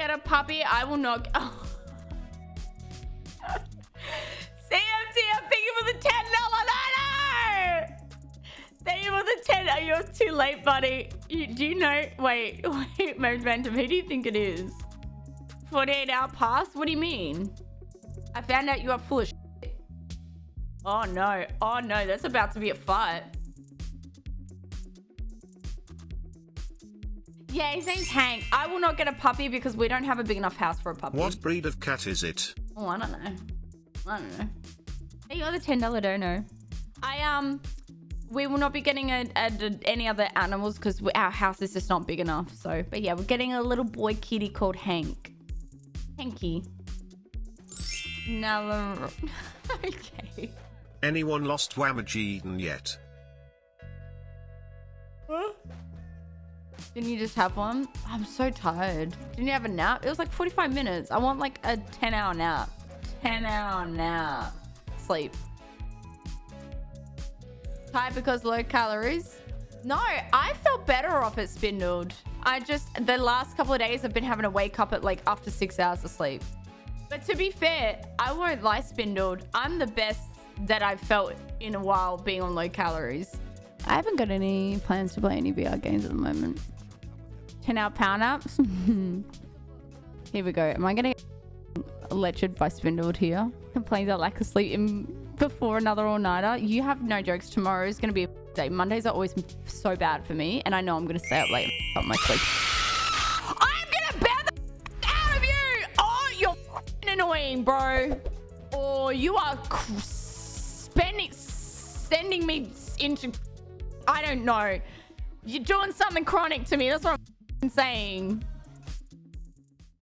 Get a puppy. I will not. Oh. CMTM, thank you for the ten dollar. No, no. Thank you for the ten. Oh, you're too late, buddy. You, do you know? Wait, wait, Momentum. Who do you think it is? 48 hour pass? What do you mean? I found out you are full of shit. Oh no. Oh no, that's about to be a fight. Yeah, his name's Hank. I will not get a puppy because we don't have a big enough house for a puppy. What breed of cat is it? Oh, I don't know. I don't know. Hey, you're the ten dollar dono. I um, we will not be getting a, a, a- any other animals because our house is just not big enough. So, but yeah, we're getting a little boy kitty called Hank. Hanky. No. okay. Anyone lost Whamageddon yet? Didn't you just have one? I'm so tired. Didn't you have a nap? It was like 45 minutes. I want like a 10 hour nap. 10 hour nap. Sleep. Tired because low calories? No, I felt better off at spindled. I just, the last couple of days I've been having to wake up at like after six hours of sleep. But to be fair, I won't lie spindled. I'm the best that I've felt in a while being on low calories. I haven't got any plans to play any VR games at the moment. 10 hour power ups. here we go. Am I going to get lectured by Spindled here? Complains I lack of sleep in before another all-nighter. You have no jokes. Tomorrow is going to be a day. Mondays are always so bad for me. And I know I'm going to stay up late and up my sleep. I'm going to ban the out of you. Oh, you're annoying, bro. Or you are spending, sending me into I don't know. You're doing something chronic to me. That's what I'm saying.